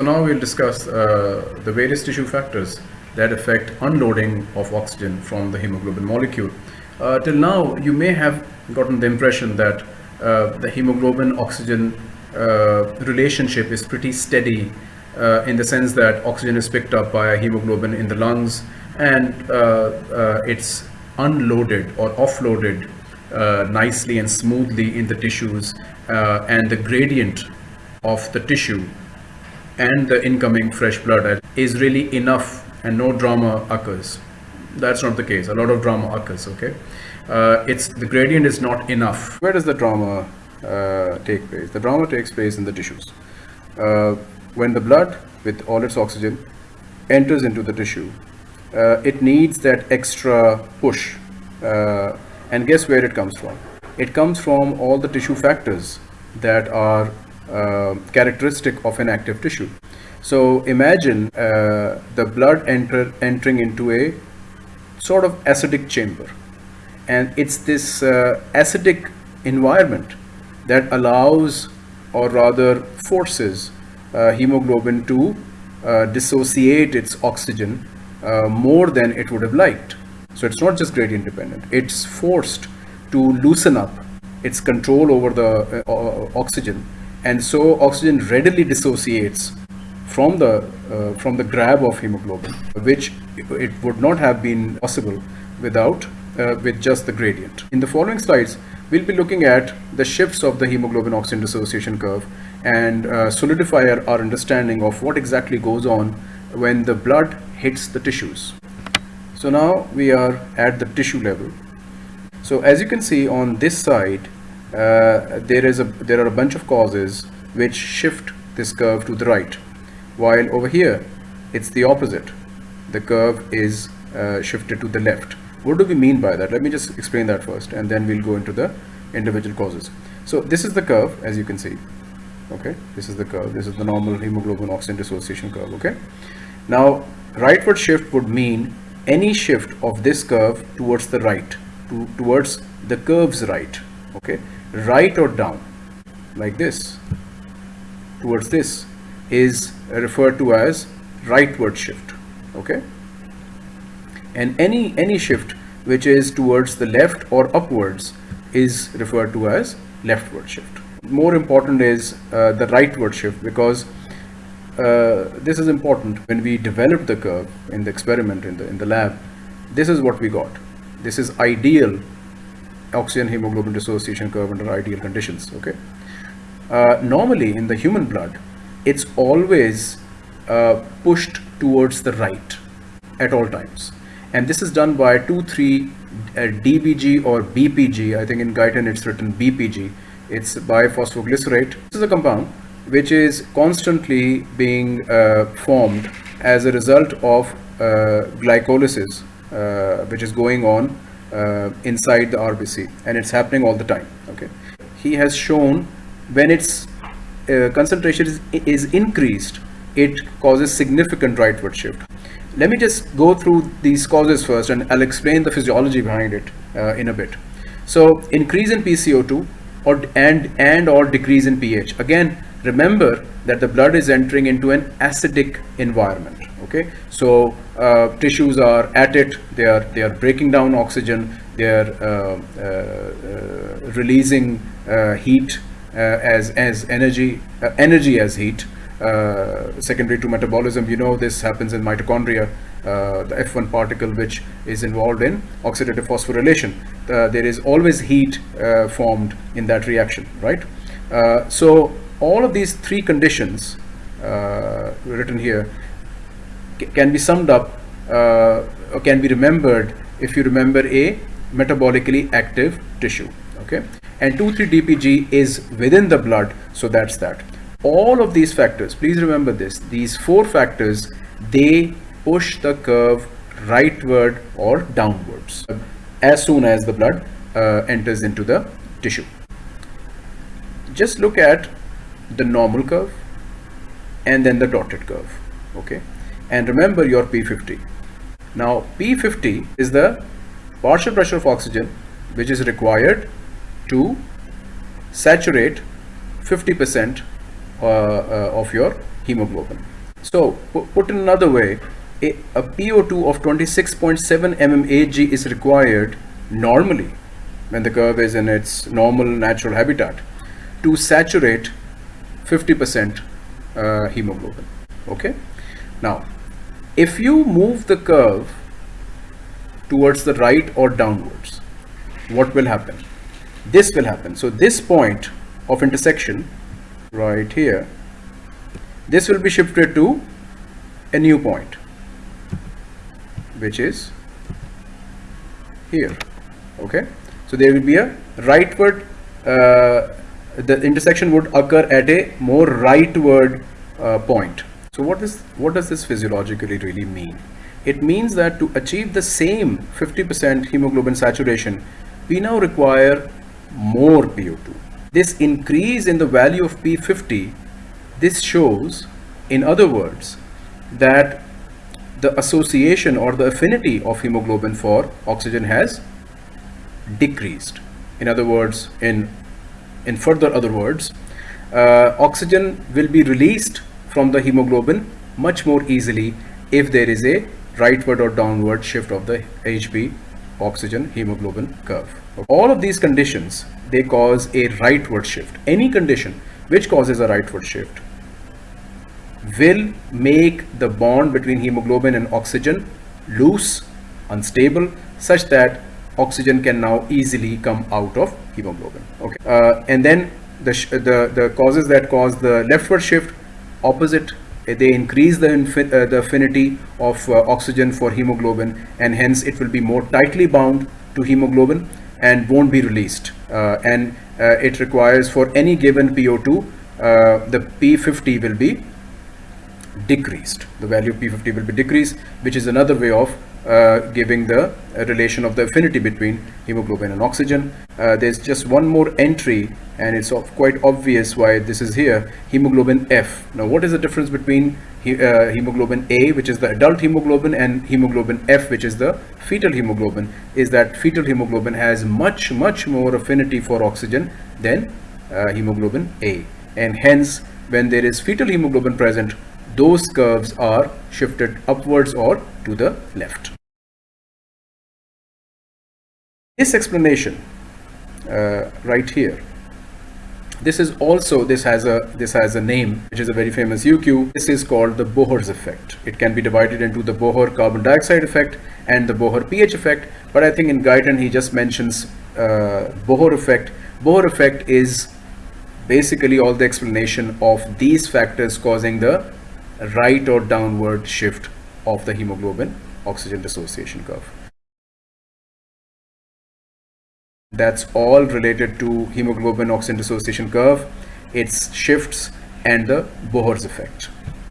So now we'll discuss uh, the various tissue factors that affect unloading of oxygen from the hemoglobin molecule. Uh, till now, you may have gotten the impression that uh, the hemoglobin oxygen uh, relationship is pretty steady uh, in the sense that oxygen is picked up by hemoglobin in the lungs and uh, it's unloaded or offloaded nicely and smoothly in the tissues and the gradient of the tissue and the incoming fresh blood is really enough and no drama occurs. That's not the case. A lot of drama occurs, okay? Uh, it's the gradient is not enough. Where does the drama uh, take place? The drama takes place in the tissues. Uh, when the blood, with all its oxygen, enters into the tissue, uh, it needs that extra push. Uh, and guess where it comes from? It comes from all the tissue factors that are uh, characteristic of an active tissue. So imagine uh, the blood enter, entering into a sort of acidic chamber. And it's this uh, acidic environment that allows or rather forces uh, hemoglobin to uh, dissociate its oxygen uh, more than it would have liked. So it's not just gradient dependent. It's forced to loosen up its control over the oxygen and so oxygen readily dissociates from the uh, from the grab of hemoglobin which it would not have been possible without uh, with just the gradient. In the following slides we'll be looking at the shifts of the hemoglobin oxygen dissociation curve and uh, solidify our, our understanding of what exactly goes on when the blood hits the tissues. So now we are at the tissue level. So as you can see on this side uh, there is a there are a bunch of causes which shift this curve to the right while over here it's the opposite. The curve is uh, shifted to the left. What do we mean by that? Let me just explain that first and then we'll go into the individual causes. So this is the curve as you can see. Okay? This is the curve. This is the normal hemoglobin oxygen dissociation curve okay? Now rightward shift would mean any shift of this curve towards the right to, towards the curve's right okay right or down like this towards this is referred to as rightward shift okay? And any any shift which is towards the left or upwards is referred to as leftward shift. More important is uh, the rightward shift because uh, this is important. When we developed the curve in the experiment in the in the lab this is what we got. This is ideal oxygen hemoglobin dissociation curve under ideal conditions okay? Uh, normally in the human blood it's always uh, pushed towards the right at all times. And this is done by 2 3 uh, DPG or BPG I think in Guyton it's written BPG it's biphosphoglycerate. This is a compound which is constantly being uh, formed as a result of uh, glycolysis uh, which is going on uh, inside the RBC and it's happening all the time okay? He has shown when its uh, concentration is, is increased it causes significant rightward shift. Let me just go through these causes first and I'll explain the physiology behind it uh, in a bit. So increase in PCO2 or and and or decrease in pH again remember that the blood is entering into an acidic environment okay? So uh, tissues are at it they are they are breaking down oxygen they are uh, uh, uh releasing uh, heat uh, as as energy energy as heat. Secondary to metabolism you know this happens in mitochondria the F1 particle which is involved in oxidative phosphorylation. There is always heat formed in that reaction right? So all of these three conditions written here can be summed up uh, or can be remembered if you remember a metabolically active tissue okay? And 2,3-DPG is within the blood so that's that. All of these factors please remember this these four factors they push the curve rightward or downwards as soon as the blood uh, enters into the tissue. Just look at the normal curve and then the dotted curve okay and remember your P50. Now P50 is the partial pressure of oxygen which is required to saturate 50% uh, uh, of your hemoglobin. So put in another way, a, a PO2 of 26.7 mmHg is required normally when the curve is in its normal natural habitat to saturate 50% uh, hemoglobin. Okay. Now, if you move the curve towards the right or downwards, what will happen? This will happen. So this point of intersection right here, this will be shifted to a new point, which is here. Okay. So there will be a rightward, uh, the intersection would occur at a more rightward uh, point. So what is what does this physiologically really mean? It means that to achieve the same 50% hemoglobin saturation, we now require more PO2. This increase in the value of P50, this shows, in other words, that the association or the affinity of hemoglobin for oxygen has decreased. In other words, in in further other words, uh, oxygen will be released from the hemoglobin much more easily if there is a rightward or downward shift of the HB oxygen hemoglobin curve. All of these conditions, they cause a rightward shift. Any condition which causes a rightward shift will make the bond between hemoglobin and oxygen loose, unstable, such that oxygen can now easily come out of hemoglobin. Okay, uh, and then the, the the causes that cause the leftward shift, opposite, they increase the uh, the affinity of uh, oxygen for hemoglobin, and hence it will be more tightly bound to hemoglobin and won't be released. Uh, and uh, it requires for any given PO2, uh, the P50 will be decreased. The value of P50 will be decreased, which is another way of uh, giving the relation of the affinity between hemoglobin and oxygen. Uh, there's just one more entry and it's quite obvious why this is here, hemoglobin F. Now what is the difference between he, uh, hemoglobin A, which is the adult hemoglobin, and hemoglobin F, which is the fetal hemoglobin, is that fetal hemoglobin has much, much more affinity for oxygen than uh, hemoglobin A. And hence, when there is fetal hemoglobin present, those curves are shifted upwards or to the left. This explanation uh, right here this is also this has a this has a name which is a very famous UQ this is called the Bohr's effect. It can be divided into the Bohr carbon dioxide effect and the Bohr pH effect but I think in Guyton he just mentions uh, Bohr effect. Bohr effect is basically all the explanation of these factors causing the right or downward shift of the hemoglobin oxygen dissociation curve. That's all related to hemoglobin oxygen dissociation curve, its shifts and the Bohr's effect.